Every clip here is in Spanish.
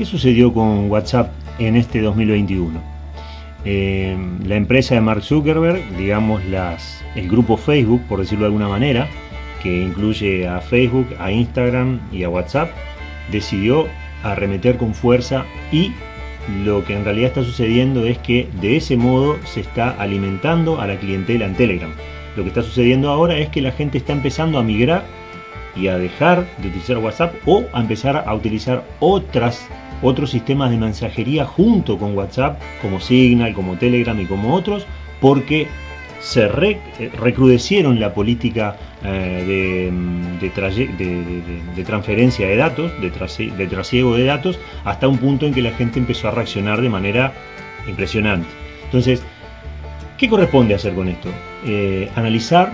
¿Qué sucedió con WhatsApp en este 2021? Eh, la empresa de Mark Zuckerberg, digamos las, el grupo Facebook, por decirlo de alguna manera, que incluye a Facebook, a Instagram y a WhatsApp, decidió arremeter con fuerza y lo que en realidad está sucediendo es que de ese modo se está alimentando a la clientela en Telegram. Lo que está sucediendo ahora es que la gente está empezando a migrar y a dejar de utilizar WhatsApp o a empezar a utilizar otras otros sistemas de mensajería junto con WhatsApp, como Signal, como Telegram y como otros, porque se eh, recrudecieron la política eh, de, transferencia de datos, de, trasiego de datos, hasta un punto en que la gente empezó a reaccionar de manera impresionante. Entonces, ¿qué corresponde hacer con esto? Eh, analizar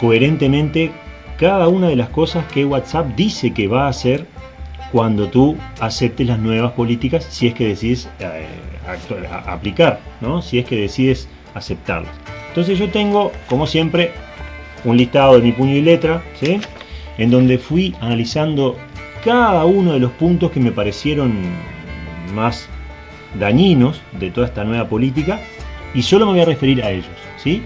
coherentemente cada una de las cosas que WhatsApp dice que va a hacer cuando tú aceptes las nuevas políticas, si es que decides eh, aplicar, ¿no? si es que decides aceptarlas. Entonces yo tengo, como siempre, un listado de mi puño y letra, ¿sí? en donde fui analizando cada uno de los puntos que me parecieron más dañinos de toda esta nueva política y solo me voy a referir a ellos. ¿sí?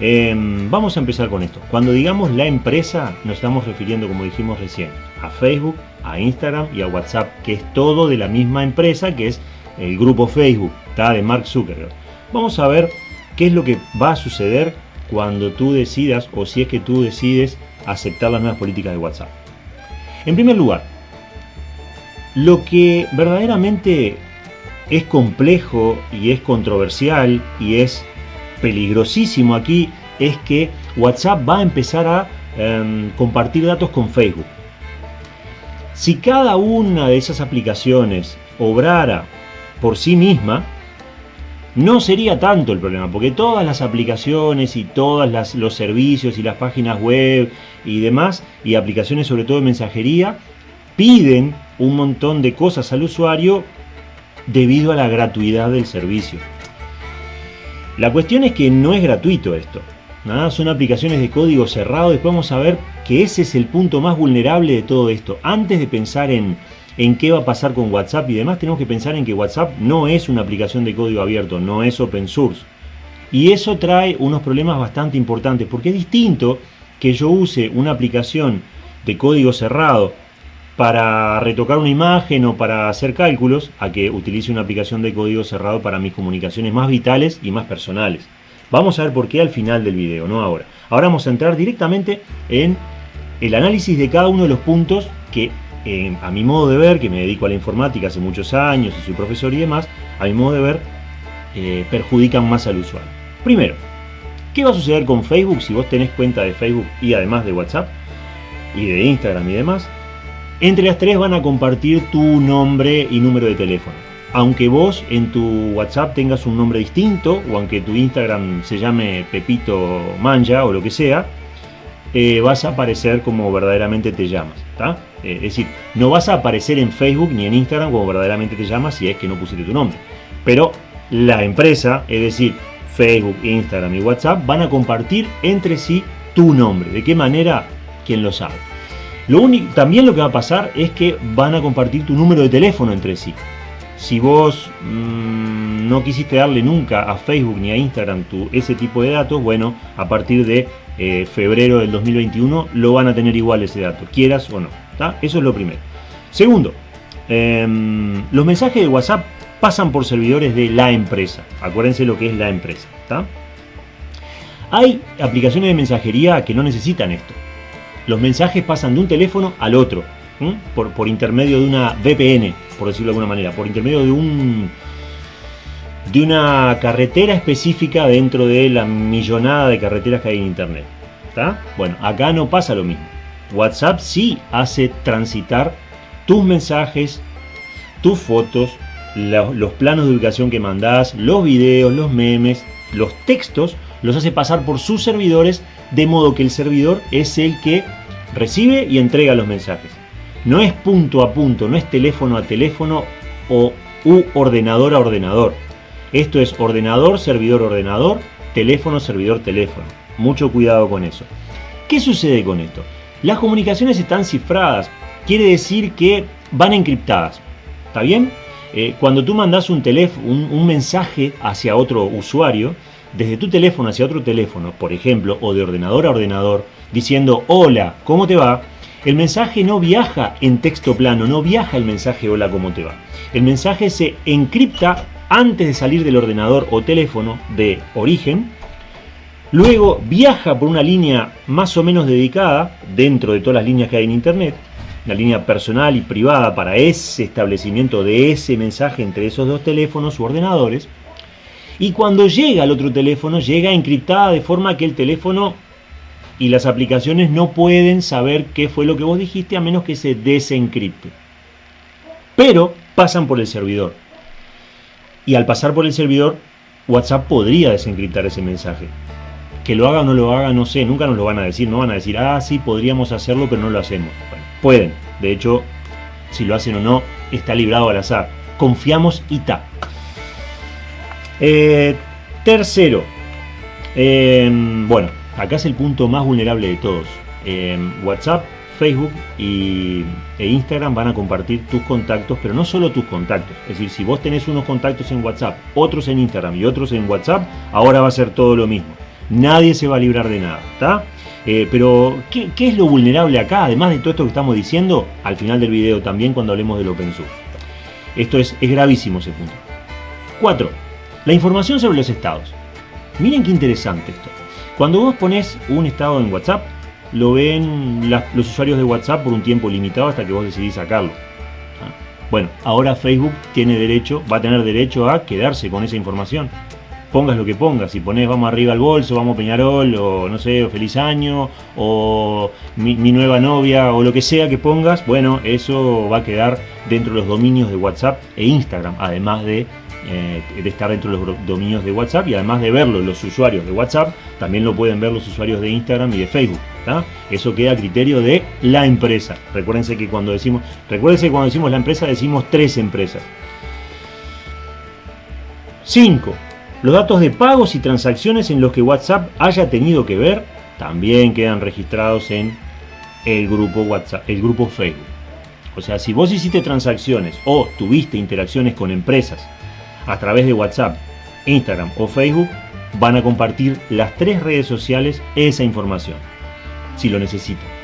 Em, vamos a empezar con esto. Cuando digamos la empresa, nos estamos refiriendo, como dijimos recién, a Facebook, a Instagram y a WhatsApp, que es todo de la misma empresa, que es el grupo Facebook, está de Mark Zuckerberg. Vamos a ver qué es lo que va a suceder cuando tú decidas, o si es que tú decides aceptar las nuevas políticas de WhatsApp. En primer lugar, lo que verdaderamente es complejo y es controversial y es peligrosísimo aquí es que WhatsApp va a empezar a em, compartir datos con Facebook. Si cada una de esas aplicaciones obrara por sí misma, no sería tanto el problema, porque todas las aplicaciones y todos los servicios y las páginas web y demás, y aplicaciones sobre todo de mensajería, piden un montón de cosas al usuario debido a la gratuidad del servicio. La cuestión es que no es gratuito esto. Nada, son aplicaciones de código cerrado. Después vamos a ver que ese es el punto más vulnerable de todo esto. Antes de pensar en, en qué va a pasar con WhatsApp y demás, tenemos que pensar en que WhatsApp no es una aplicación de código abierto, no es open source. Y eso trae unos problemas bastante importantes, porque es distinto que yo use una aplicación de código cerrado para retocar una imagen o para hacer cálculos, a que utilice una aplicación de código cerrado para mis comunicaciones más vitales y más personales. Vamos a ver por qué al final del video, no ahora. Ahora vamos a entrar directamente en el análisis de cada uno de los puntos que eh, a mi modo de ver, que me dedico a la informática hace muchos años y soy profesor y demás, a mi modo de ver, eh, perjudican más al usuario. Primero, ¿qué va a suceder con Facebook si vos tenés cuenta de Facebook y además de WhatsApp y de Instagram y demás? Entre las tres van a compartir tu nombre y número de teléfono aunque vos en tu WhatsApp tengas un nombre distinto o aunque tu Instagram se llame Pepito Manja o lo que sea, eh, vas a aparecer como verdaderamente te llamas. Eh, es decir, no vas a aparecer en Facebook ni en Instagram como verdaderamente te llamas si es que no pusiste tu nombre. Pero la empresa, es decir, Facebook, Instagram y WhatsApp, van a compartir entre sí tu nombre. ¿De qué manera? ¿Quién lo sabe? Lo único, también lo que va a pasar es que van a compartir tu número de teléfono entre sí. Si vos mm, no quisiste darle nunca a Facebook ni a Instagram tu, ese tipo de datos, bueno, a partir de eh, febrero del 2021 lo van a tener igual ese dato, quieras o no. Eso es lo primero. Segundo, em, los mensajes de WhatsApp pasan por servidores de la empresa. Acuérdense lo que es la empresa. Hay aplicaciones de mensajería que no necesitan esto. Los mensajes pasan de un teléfono al otro por, intermedio de una VPN, por decirlo de alguna manera, por intermedio de un de una carretera específica dentro de la millonada de carreteras que hay en internet. Bueno, acá no pasa lo mismo. WhatsApp sí hace transitar tus mensajes, tus fotos, los planos de ubicación que mandás, los videos, los memes, los textos, los hace pasar por sus servidores, de modo que el servidor es el que recibe y entrega los mensajes. No es punto a punto, no es teléfono a teléfono o u ordenador a ordenador. Esto es ordenador, servidor, ordenador, teléfono, servidor, teléfono. Mucho cuidado con eso. ¿Qué sucede con esto? Las comunicaciones están cifradas, quiere decir que van encriptadas. ¿Está bien? Eh, cuando tú mandas un, un, un mensaje hacia otro usuario, desde tu teléfono hacia otro teléfono, por ejemplo, o de ordenador a ordenador, diciendo hola, ¿cómo te va? El mensaje no viaja en texto plano, no viaja el mensaje hola, ¿cómo te va? El mensaje se encripta antes de salir del ordenador o teléfono de origen, luego viaja por una línea más o menos dedicada, dentro de todas las líneas que hay en internet, la línea personal y privada para ese establecimiento de ese mensaje entre esos dos teléfonos u ordenadores, y cuando llega al otro teléfono, llega encriptada de forma que el teléfono y las aplicaciones no pueden saber qué fue lo que vos dijiste a menos que se desencripte. Pero pasan por el servidor. Y al pasar por el servidor, WhatsApp podría desencriptar ese mensaje. Que lo haga o no lo haga, no sé, nunca nos lo van a decir. No van a decir, ah, sí, podríamos hacerlo, pero no lo hacemos. pueden. De hecho, si lo hacen o no, está librado al azar. Confiamos y ta. Eh, tercero, em, bueno, acá es el punto más vulnerable de todos. Em, WhatsApp, Facebook y, e Instagram van a compartir tus contactos, pero no solo tus contactos. Es decir, si vos tenés unos contactos en WhatsApp, otros en Instagram y otros en WhatsApp, ahora va a ser todo lo mismo. Nadie se va a librar de nada. Eh, pero, ¿qué, es lo vulnerable acá? Además de todo esto que estamos diciendo, al final del video también cuando hablemos del Open Source. Esto es, es gravísimo ese punto. 4. La información sobre los estados. Miren qué interesante esto. Cuando vos pones un estado en WhatsApp, lo ven los usuarios de WhatsApp por un tiempo limitado hasta que vos decidís sacarlo. Ah, bueno, ahora Facebook tiene derecho, va a tener derecho a quedarse con esa información. Pongas lo que pongas, si pones vamos arriba al bolso, vamos a Peñarol, o no sé, o feliz año, o mi, mi nueva novia, o lo que sea que pongas, bueno, eso va a quedar dentro de los dominios de WhatsApp e Instagram, además de eh, de estar dentro de los dominios de WhatsApp y además de verlo los usuarios de WhatsApp, también lo pueden ver los usuarios de Instagram y de Facebook. Eso queda a criterio de la empresa. Recuérdense que cuando decimos, recuérdense que cuando decimos la empresa decimos tres empresas. 5. Los datos de pagos y transacciones en los que WhatsApp haya tenido que ver también quedan registrados en el grupo WhatsApp, el grupo Facebook. O sea, si vos hiciste transacciones o tuviste interacciones con empresas a través de WhatsApp, Instagram o Facebook, van a compartir las tres redes sociales esa información, si lo necesitan.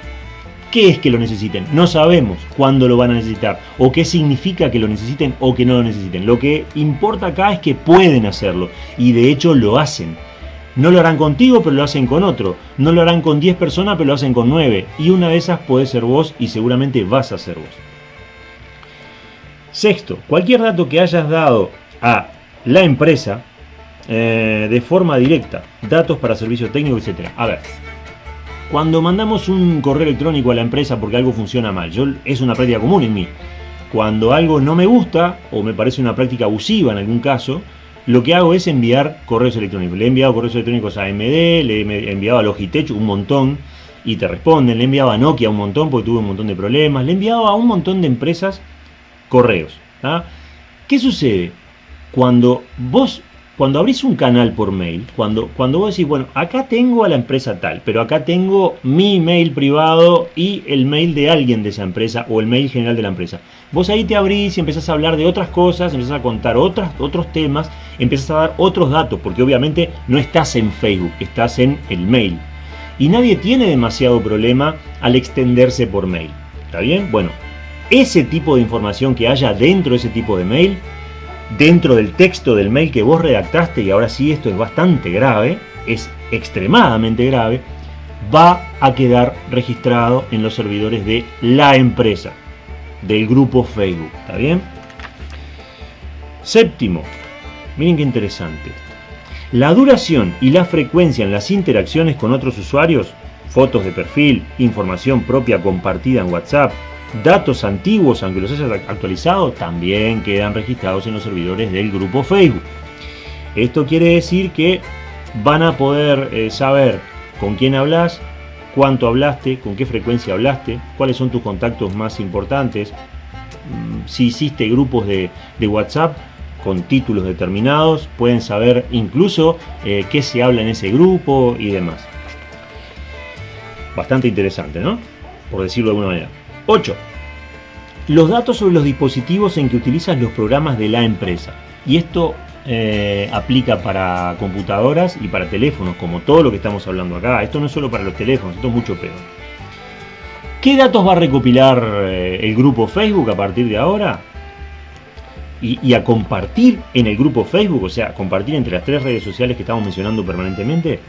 ¿Qué es que lo necesiten? No sabemos cuándo lo van a necesitar o qué significa que lo necesiten o que no lo necesiten. Lo que importa acá es que pueden hacerlo y de hecho lo hacen. No lo harán contigo, pero lo hacen con otro. No lo harán con 10 personas, pero lo hacen con 9. Y una de esas puede ser vos y seguramente vas a ser vos. Sexto, cualquier dato que hayas dado a la empresa eh, de forma directa, datos para servicio técnico, etc. A ver, cuando mandamos un correo electrónico a la empresa porque algo funciona mal, yo, es una práctica común en mí. Cuando algo no me gusta o me parece una práctica abusiva en algún caso, lo que hago es enviar correos electrónicos. Le he enviado correos electrónicos a AMD, le he enviado a Logitech un montón y te responden. Le he enviado a Nokia un montón porque tuve un montón de problemas. Le he enviado a un montón de empresas correos. ¿Qué sucede? cuando vos, cuando abrís un canal por mail, cuando, cuando vos decís, bueno, acá tengo a la empresa tal, pero acá tengo mi mail privado y el mail de alguien de esa empresa o el mail general de la empresa. Vos ahí te abrís y empezás a hablar de otras cosas, empezás a contar otros temas, empezás a dar otros datos, porque obviamente no estás en Facebook, estás en el mail. Y nadie tiene demasiado problema al extenderse por mail. ¿Está bien? Bueno, ese tipo de información que haya dentro de ese tipo de mail dentro del texto del mail que vos redactaste, y ahora sí esto es bastante grave, es extremadamente grave, va a quedar registrado en los servidores de la empresa, del grupo Facebook, ¿está bien? Séptimo, miren qué interesante. La duración y la frecuencia en las interacciones con otros usuarios, fotos de perfil, información propia compartida en WhatsApp, Datos antiguos, aunque los hayas actualizado, también quedan registrados en los servidores del grupo Facebook. Esto quiere decir que van a poder eh, saber con quién hablas, cuánto hablaste, con qué frecuencia hablaste, cuáles son tus contactos más importantes, mm, si hiciste grupos de, WhatsApp con títulos determinados, pueden saber incluso eh, qué se habla en ese grupo y demás. Bastante interesante, ¿no? Por decirlo de alguna manera. 8. los datos sobre los dispositivos en que utilizas los programas de la empresa. Y esto eh, aplica para computadoras y para teléfonos, como todo lo que estamos hablando acá. Esto no es solo para los teléfonos, esto es mucho peor. ¿Qué datos va a recopilar eh, el grupo Facebook a partir de ahora? Y, a compartir en el grupo Facebook, o sea, compartir entre las tres redes sociales que estamos mencionando permanentemente.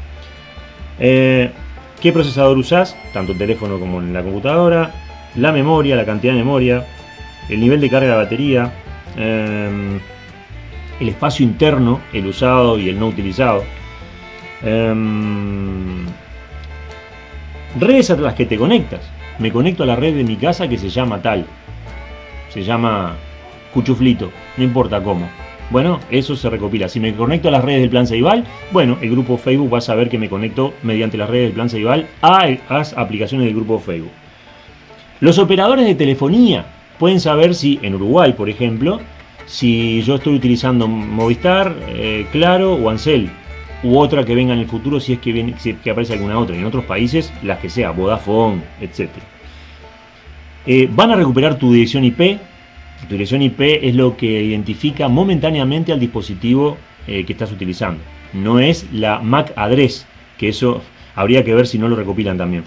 Eh, ¿Qué procesador usás? Tanto el teléfono como en la computadora la memoria, la cantidad de memoria, el nivel de carga de la batería, em, el espacio interno, el usado y el no utilizado, em, redes a las que te conectas. Me conecto a la red de mi casa que se llama tal, se llama Cuchuflito, no importa cómo. Bueno, eso se recopila. Si me conecto a las redes del Plan Ceibal, bueno, el grupo Facebook va a saber que me conecto mediante las redes del Plan Ceibal a las aplicaciones del grupo Facebook. Los operadores de telefonía pueden saber si en Uruguay, por ejemplo, si yo estoy utilizando Movistar, eh, Claro o Ancel, u otra que venga en el futuro si es que, viene, que aparece alguna otra. En otros países, las que sea, Vodafone, etc. Eh, van a recuperar tu dirección IP. Tu dirección IP es lo que identifica momentáneamente al dispositivo eh, que estás utilizando. No es la MAC address, que eso habría que ver si no lo recopilan también.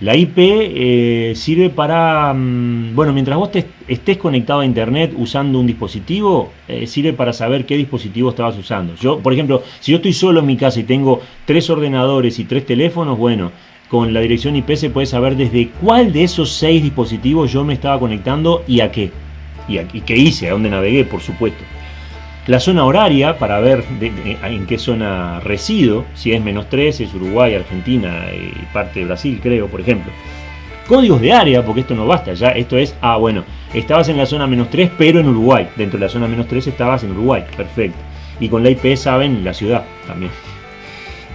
La IP eh, sirve para, mm, bueno, mientras vos estés conectado a internet usando un dispositivo, eh, sirve para saber qué dispositivo estabas usando. Yo, por ejemplo, si yo estoy solo en mi casa y tengo tres ordenadores y tres teléfonos, bueno, con la dirección IP se puede saber desde cuál de esos seis dispositivos yo me estaba conectando y a qué. Y, a, y qué hice, a dónde navegué, por supuesto. La zona horaria, para ver en qué zona resido, si es menos 13, es Uruguay, Argentina y parte de Brasil, creo, por ejemplo. Códigos de área, porque esto no basta, ya esto es, ah, bueno, estabas en la zona menos 3, pero en Uruguay. Dentro de la zona menos 3 estabas en Uruguay, perfecto. Y con la IP saben la ciudad también.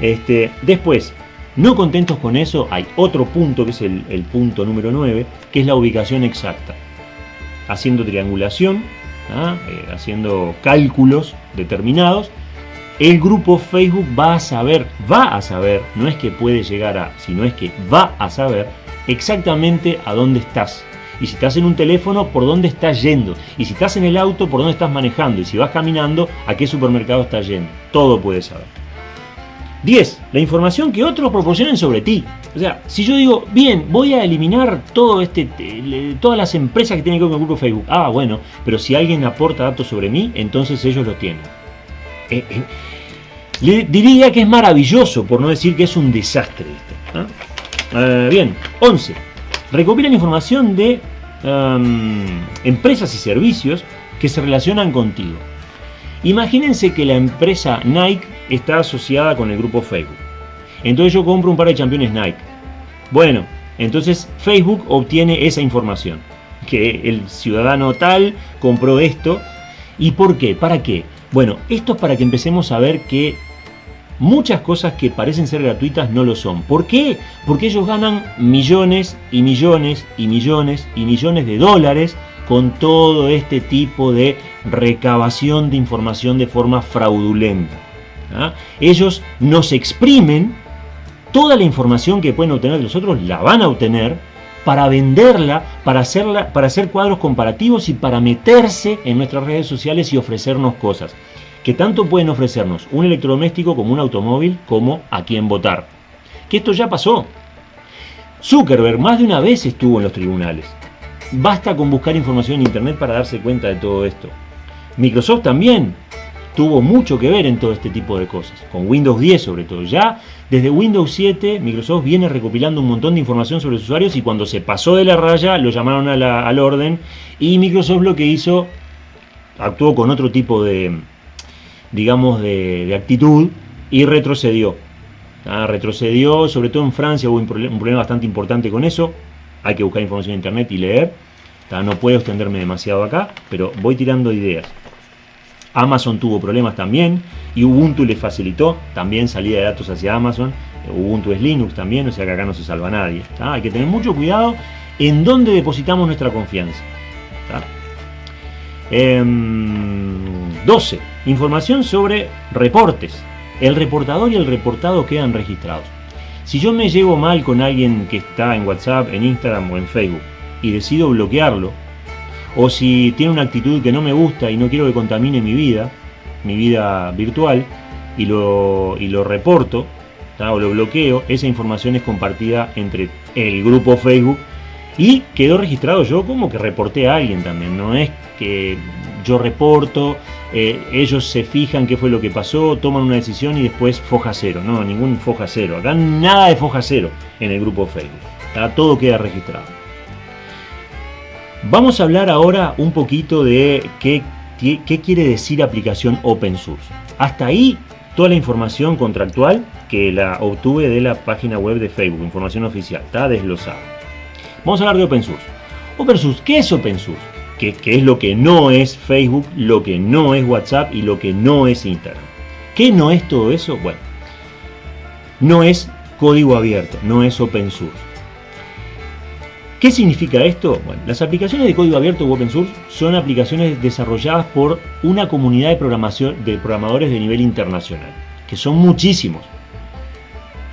Este, después, no contentos con eso, hay otro punto, que es el, el punto número 9, que es la ubicación exacta. Haciendo triangulación, ¿ah? Eh, haciendo cálculos determinados, el grupo Facebook va a saber, va a saber, no es que puede llegar a, sino es que va a saber exactamente a dónde estás. Y si estás en un teléfono, por dónde estás yendo. Y si estás en el auto, por dónde estás manejando. Y si vas caminando, a qué supermercado estás yendo. Todo puede saber. 10. La información que otros proporcionen sobre ti. O sea, si yo digo, bien, voy a eliminar todo este, todas las empresas que tienen que ver con el grupo Facebook. Ah, bueno, pero si alguien aporta datos sobre mí, entonces ellos lo tienen. Eh, eh, le diría que es maravilloso, por no decir que es un desastre esto. Eh, bien, 11. Recopilan información de em, empresas y servicios que se relacionan contigo. Imagínense que la empresa Nike está asociada con el grupo Facebook. Entonces yo compro un par de championes Nike. Bueno, entonces Facebook obtiene esa información. Que el ciudadano tal compró esto. ¿Y por qué? ¿Para qué? Bueno, esto es para que empecemos a ver que muchas cosas que parecen ser gratuitas no lo son. ¿Por qué? Porque ellos ganan millones y millones y millones y millones de dólares con todo este tipo de recabación de información de forma fraudulenta. ¿Ah? Ellos nos exprimen toda la información que pueden obtener de nosotros, la van a obtener para venderla, para, hacerla, para hacer cuadros comparativos y para meterse en nuestras redes sociales y ofrecernos cosas. Que tanto pueden ofrecernos un electrodoméstico como un automóvil, como a quien votar. Que esto ya pasó. Zuckerberg más de una vez estuvo en los tribunales. Basta con buscar información en internet para darse cuenta de todo esto. Microsoft también tuvo mucho que ver en todo este tipo de cosas, con Windows 10 sobre todo. Ya desde Windows 7 Microsoft viene recopilando un montón de información sobre los usuarios y cuando se pasó de la raya lo llamaron al orden y Microsoft lo que hizo, actuó con otro tipo de, digamos, de, actitud y retrocedió. Ah, retrocedió, sobre todo en Francia hubo un problema bastante importante con eso, hay que buscar información en internet y leer. No puedo extenderme demasiado acá, pero voy tirando ideas. Amazon tuvo problemas también y Ubuntu le facilitó también salida de datos hacia Amazon. Ubuntu es Linux también, o sea que acá no se salva nadie. Hay que tener mucho cuidado en dónde depositamos nuestra confianza. 12. Em, información sobre reportes. El reportador y el reportado quedan registrados. Si yo me llevo mal con alguien que está en WhatsApp, en Instagram o en Facebook y decido bloquearlo, o si tiene una actitud que no me gusta y no quiero que contamine mi vida, mi vida virtual, y lo, y lo reporto, o lo bloqueo, esa información es compartida entre el grupo Facebook. Y quedó registrado yo como que reporté a alguien también, no es que yo reporto, eh, ellos se fijan qué fue lo que pasó, toman una decisión y después foja cero, no, ningún foja cero, acá nada de foja cero en el grupo Facebook, todo queda registrado. Vamos a hablar ahora un poquito de qué, qué quiere decir aplicación open source. Hasta ahí toda la información contractual que la obtuve de la página web de Facebook, información oficial, está desglosada. Vamos a hablar de Open Source. Open Source, ¿qué es Open Source? ¿Qué, es lo que no es Facebook, lo que no es WhatsApp y lo que no es Instagram? ¿Qué no es todo eso? Bueno, no es código abierto, no es Open Source. ¿Qué significa esto? Bueno, las aplicaciones de código abierto o open source son aplicaciones desarrolladas por una comunidad de, programación, de programadores de nivel internacional, que son muchísimos.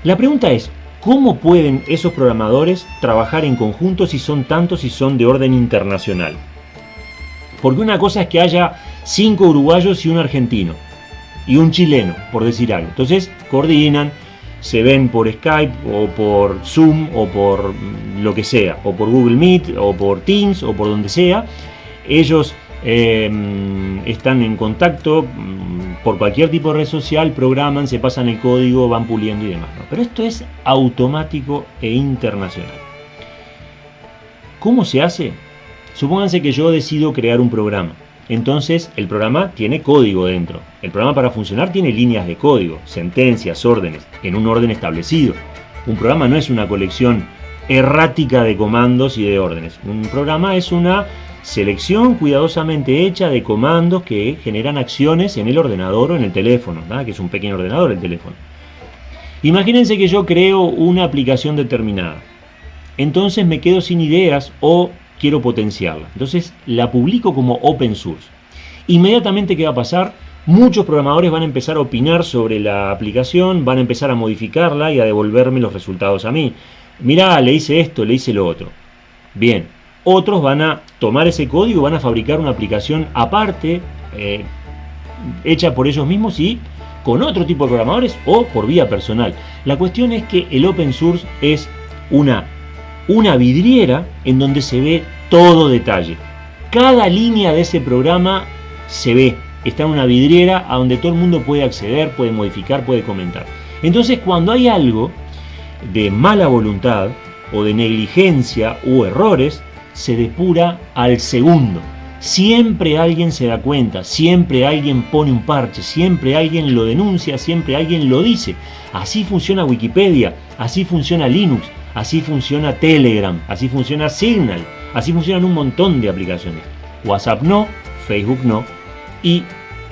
La pregunta es, ¿cómo pueden esos programadores trabajar en conjunto si son tantos y son de orden internacional? Porque una cosa es que haya cinco uruguayos y un argentino, y un chileno, por decir algo. Entonces coordinan, se ven por Skype o por Zoom o por lo que sea, o por Google Meet o por Teams o por donde sea. Ellos em, están en contacto mm, por cualquier tipo de red social, programan, se pasan el código, van puliendo y demás. Pero esto es automático e internacional. ¿Cómo se hace? Supónganse que yo decido crear un programa entonces el programa tiene código dentro. El programa para funcionar tiene líneas de código, sentencias, órdenes, en un orden establecido. Un programa no es una colección errática de comandos y de órdenes. Un programa es una selección cuidadosamente hecha de comandos que generan acciones en el ordenador o en el teléfono, que es un pequeño ordenador el teléfono. Imagínense que yo creo una aplicación determinada. Entonces me quedo sin ideas o quiero potenciarla. Entonces la publico como open source. Inmediatamente, ¿qué va a pasar? Muchos programadores van a empezar a opinar sobre la aplicación, van a empezar a modificarla y a devolverme los resultados a mí. Mirá, le hice esto, le hice lo otro. Bien, otros van a tomar ese código van a fabricar una aplicación aparte, eh, hecha por ellos mismos y con otro tipo de programadores o por vía personal. La cuestión es que el open source es una una vidriera en donde se ve todo detalle. Cada línea de ese programa se ve, está en una vidriera a donde todo el mundo puede acceder, puede modificar, puede comentar. Entonces cuando hay algo de mala voluntad o de negligencia o errores, se depura al segundo. Siempre alguien se da cuenta, siempre alguien pone un parche, siempre alguien lo denuncia, siempre alguien lo dice. Así funciona Wikipedia, así funciona Linux, Así funciona Telegram, así funciona Signal, así funcionan un montón de aplicaciones. WhatsApp no, Facebook no y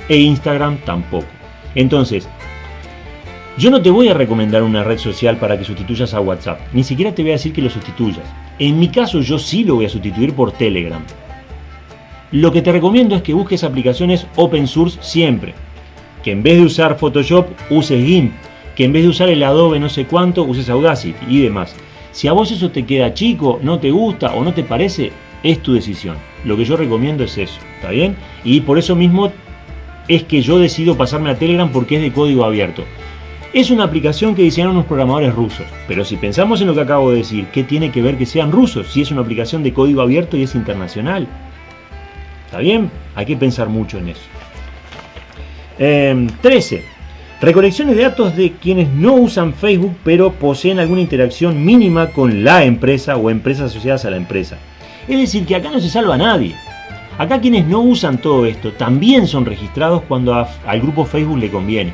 e Instagram tampoco. Entonces, yo no te voy a recomendar una red social para que sustituyas a WhatsApp, ni siquiera te voy a decir que lo sustituyas. En mi caso yo sí lo voy a sustituir por Telegram. Lo que te recomiendo es que busques aplicaciones open source siempre. Que en vez de usar Photoshop uses GIMP. Que en vez de usar el Adobe no sé cuánto uses Audacity y demás. Si a vos eso te queda chico, no te gusta o no te parece, es tu decisión. Lo que yo recomiendo es eso, ¿está bien? Y por eso mismo es que yo decido pasarme a Telegram porque es de código abierto. Es una aplicación que diseñaron unos programadores rusos, pero si pensamos en lo que acabo de decir, ¿qué tiene que ver que sean rusos si es una aplicación de código abierto y es internacional? ¿Está bien? Hay que pensar mucho en eso. 13. Em, Recolecciones de datos de quienes no usan Facebook pero poseen alguna interacción mínima con la empresa o empresas asociadas a la empresa. Es decir, que acá no se salva a nadie. Acá quienes no usan todo esto también son registrados cuando al grupo Facebook le conviene.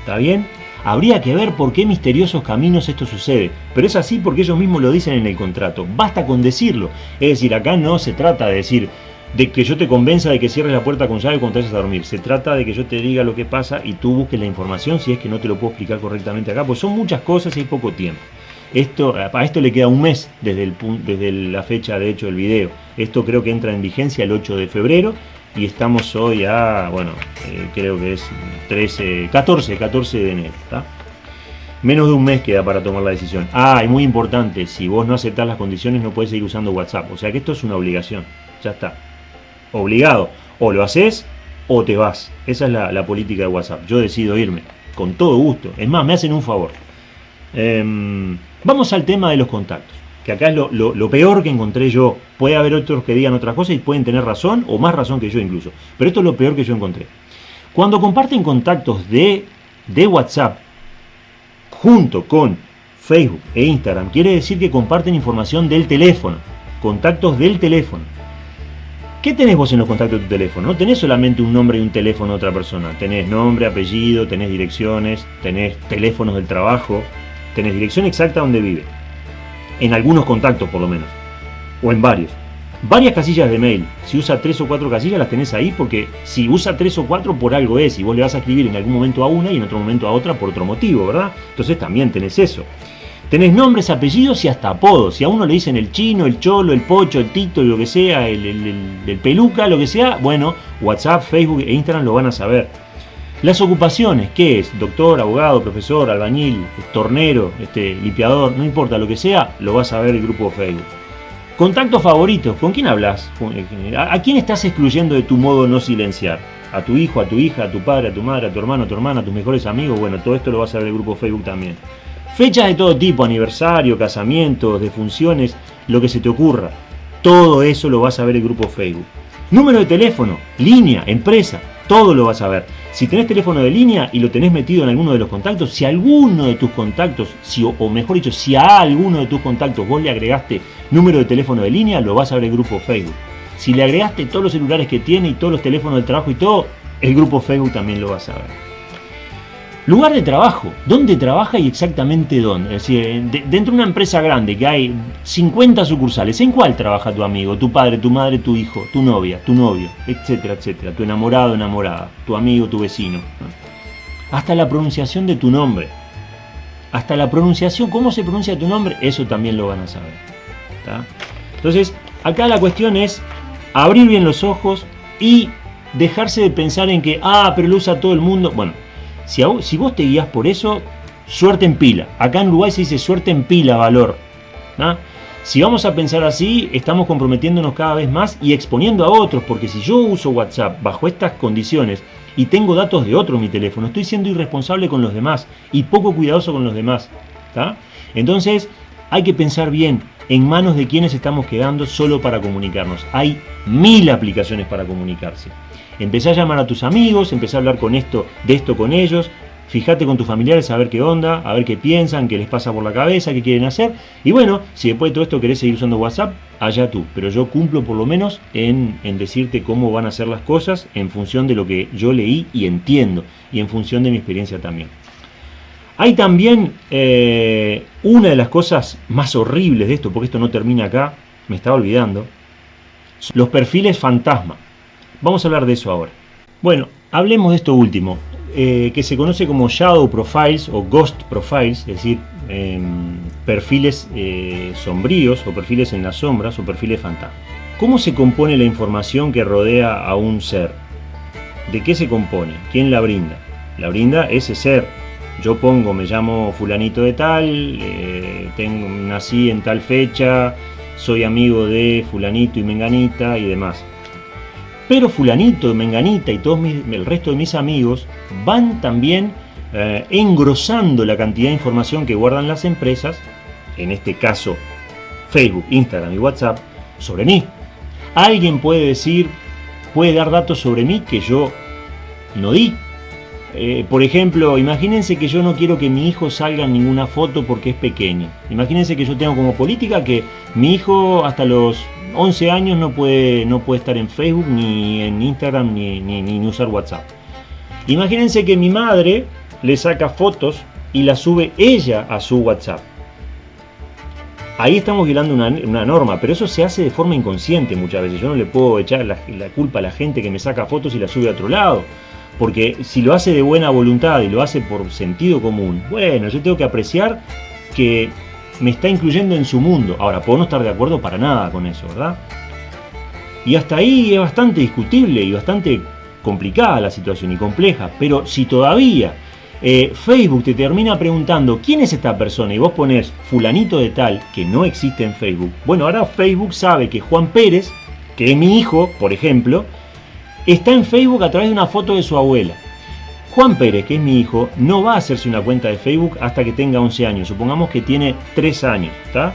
¿Está bien? Habría que ver por qué misteriosos caminos esto sucede, pero es así porque ellos mismos lo dicen en el contrato. Basta con decirlo. Es decir, acá no se trata de decir, de que yo te convenza de que cierres la puerta con llave cuando te vayas a dormir. Se trata de que yo te diga lo que pasa y tú busques la información si es que no te lo puedo explicar correctamente acá, pues son muchas cosas y hay poco tiempo. Esto, a esto le queda un mes desde, el, desde la fecha de hecho del video. Esto creo que entra en vigencia el 8 de febrero y estamos hoy a, bueno, eh, creo que es 13, 14, 14 de enero. Menos de un mes queda para tomar la decisión. Ah, y muy importante, si vos no aceptás las condiciones no puedes seguir usando WhatsApp. O sea que esto es una obligación. Ya está. obligado. O lo haces o te vas. Esa es la, política de WhatsApp. Yo decido irme, con todo gusto. Es más, me hacen un favor. Em, vamos al tema de los contactos. Que acá es lo, peor que encontré yo. Puede haber otros que digan otras cosas y pueden tener razón, o más razón que yo incluso. Pero esto es lo peor que yo encontré. Cuando comparten contactos de, de WhatsApp junto con Facebook e Instagram, quiere decir que comparten información del teléfono, contactos del teléfono. ¿Qué tenés vos en los contactos de tu teléfono? No tenés solamente un nombre y un teléfono de otra persona. Tenés nombre, apellido, tenés direcciones, tenés teléfonos del trabajo, tenés dirección exacta donde vive. En algunos contactos por lo menos. O en varios. Varias casillas de mail. Si usa tres o cuatro casillas las tenés ahí porque si usa tres o cuatro por algo es y vos le vas a escribir en algún momento a una y en otro momento a otra por otro motivo, ¿verdad? Entonces también tenés eso. Tenés nombres, apellidos y hasta apodos. Si a uno le dicen el chino, el cholo, el pocho, el tito, lo que sea, el, peluca, lo que sea, bueno, WhatsApp, Facebook e Instagram lo van a saber. Las ocupaciones, ¿qué es? Doctor, abogado, profesor, albañil, tornero, este, limpiador, no importa lo que sea, lo vas a ver el grupo Facebook. Contactos favoritos, ¿con quién hablas? ¿A quién estás excluyendo de tu modo no silenciar? ¿A tu hijo, a tu hija, a tu padre, a tu madre, a tu hermano, a tu hermana, a tus mejores amigos? Bueno, todo esto lo vas a ver el grupo Facebook también. Fechas de todo tipo, aniversario, casamientos, defunciones, lo que se te ocurra. Todo eso lo vas a ver el grupo Facebook. Número de teléfono, línea, empresa, todo lo vas a ver. Si tenés teléfono de línea y lo tenés metido en alguno de los contactos, si alguno de tus contactos, si, o mejor dicho, si a alguno de tus contactos vos le agregaste número de teléfono de línea, lo vas a ver el grupo Facebook. Si le agregaste todos los celulares que tiene y todos los teléfonos de trabajo y todo, el grupo Facebook también lo vas a ver. Lugar de trabajo, dónde trabaja y exactamente dónde. Es decir, dentro de una empresa grande que hay 50 sucursales, ¿en cuál trabaja tu amigo, tu padre, tu madre, tu hijo, tu novia, tu novio, etcétera, etcétera? Tu enamorado, enamorada, tu amigo, tu vecino. Hasta la pronunciación de tu nombre. Hasta la pronunciación, cómo se pronuncia tu nombre, eso también lo van a saber. Entonces, acá la cuestión es abrir bien los ojos y dejarse de pensar en que, ah, pero lo usa todo el mundo. Bueno, si, vos te guías por eso, suerte en pila. Acá en Uruguay se dice suerte en pila, valor. Si vamos a pensar así, estamos comprometiéndonos cada vez más y exponiendo a otros, porque si yo uso WhatsApp bajo estas condiciones y tengo datos de otro en mi teléfono, estoy siendo irresponsable con los demás y poco cuidadoso con los demás. Entonces, hay que pensar bien en manos de quienes estamos quedando solo para comunicarnos. Hay mil aplicaciones para comunicarse. Empecé a llamar a tus amigos, empecé a hablar con esto, de esto con ellos, fíjate con tus familiares a ver qué onda, a ver qué piensan, qué les pasa por la cabeza, qué quieren hacer. Y bueno, si después de todo esto querés seguir usando WhatsApp, allá tú. Pero yo cumplo por lo menos en, decirte cómo van a ser las cosas en función de lo que yo leí y entiendo. Y en función de mi experiencia también. Hay también eh, una de las cosas más horribles de esto, porque esto no termina acá, me estaba olvidando, los perfiles fantasma. Vamos a hablar de eso ahora. Bueno, hablemos de esto último, eh, que se conoce como Shadow Profiles o Ghost Profiles, es decir, em, perfiles eh, sombríos o perfiles en las sombras o perfiles fantasma. ¿Cómo se compone la información que rodea a un ser? ¿De qué se compone? ¿Quién la brinda? La brinda ese ser. Yo pongo, me llamo fulanito de tal, eh, tengo, nací en tal fecha, soy amigo de fulanito y menganita y demás. Pero fulanito, menganita y todo el resto de mis amigos van también eh, engrosando la cantidad de información que guardan las empresas, en este caso Facebook, Instagram y WhatsApp, sobre mí. Alguien puede decir, puede dar datos sobre mí que yo no di. Eh, por ejemplo, imagínense que yo no quiero que mi hijo salga en ninguna foto porque es pequeño. Imagínense que yo tengo como política que mi hijo hasta los 11 años no puede, no puede estar en Facebook, ni en Instagram, ni, ni, usar WhatsApp. Imagínense que mi madre le saca fotos y las sube ella a su WhatsApp. Ahí estamos violando una, norma, pero eso se hace de forma inconsciente muchas veces. Yo no le puedo echar la, la, culpa a la gente que me saca fotos y las sube a otro lado. Porque si lo hace de buena voluntad y lo hace por sentido común, bueno, yo tengo que apreciar que me está incluyendo en su mundo. Ahora, puedo no estar de acuerdo para nada con eso, ¿verdad? Y hasta ahí es bastante discutible y bastante complicada la situación y compleja, pero si todavía eh, Facebook te termina preguntando quién es esta persona y vos pones fulanito de tal que no existe en Facebook, bueno, ahora Facebook sabe que Juan Pérez que es mi hijo, por ejemplo, está en Facebook a través de una foto de su abuela. Juan Pérez, que es mi hijo, no va a hacerse una cuenta de Facebook hasta que tenga 11 años. Supongamos que tiene 3 años, ¿está?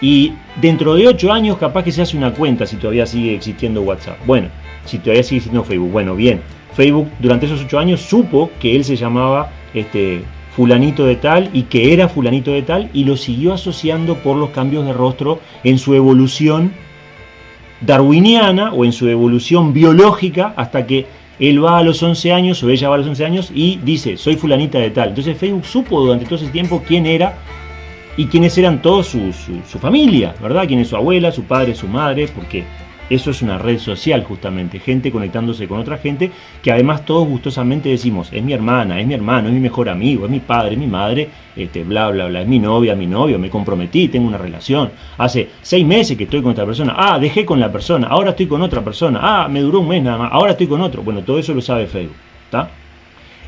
Y dentro de 8 años capaz que se hace una cuenta si todavía sigue existiendo WhatsApp. Bueno, si todavía sigue existiendo Facebook. Bueno, bien. Facebook durante esos 8 años supo que él se llamaba este, fulanito de tal y que era fulanito de tal y lo siguió asociando por los cambios de rostro en su evolución darwiniana o en su evolución biológica hasta que él va a los 11 años o ella va a los 11 años y dice, soy fulanita de tal. Entonces Facebook supo durante todo ese tiempo quién era y quiénes eran todos su, su, familia, ¿verdad? Quién es su abuela, su padre, su madre, porque eso es una red social justamente, gente conectándose con otra gente que además todos gustosamente decimos, es mi hermana, es mi hermano, es mi mejor amigo, es mi padre, es mi madre, este, bla, bla, bla, es mi novia, mi novio, me comprometí, tengo una relación, hace seis meses que estoy con otra persona, ah, dejé con la persona, ahora estoy con otra persona, ah, me duró un mes nada más, ahora estoy con otro, bueno, todo eso lo sabe Facebook, ¿está?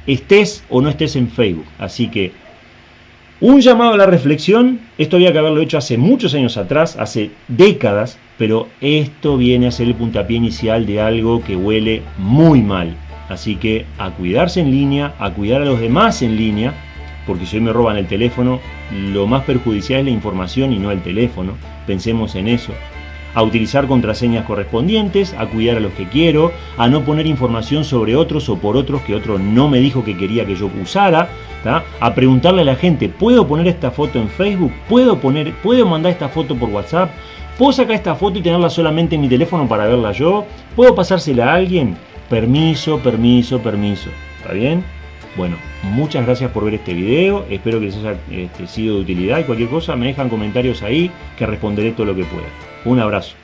Estés o no estés en Facebook, así que un llamado a la reflexión, esto había que haberlo hecho hace muchos años atrás, hace décadas, pero esto viene a ser el puntapié inicial de algo que huele muy mal. Así que a cuidarse en línea, a cuidar a los demás en línea, porque si hoy me roban el teléfono, lo más perjudicial es la información y no el teléfono. Pensemos en eso a utilizar contraseñas correspondientes, a cuidar a los que quiero, a no poner información sobre otros o por otros que otro no me dijo que quería que yo usara, a preguntarle a la gente, ¿puedo poner esta foto en Facebook? ¿Puedo, poner, ¿Puedo mandar esta foto por WhatsApp? ¿Puedo sacar esta foto y tenerla solamente en mi teléfono para verla yo? ¿Puedo pasársela a alguien? Permiso, permiso, permiso. ¿Está bien? Bueno, muchas gracias por ver este video, espero que les haya este, sido de utilidad y cualquier cosa me dejan comentarios ahí que responderé todo lo que pueda. Un abrazo.